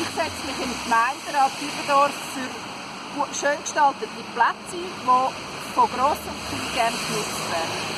Ich setze mich im Gemeinderat Dübendorf für schön gestaltete Plätze, die von grossen und Klein gerne genutzt werden.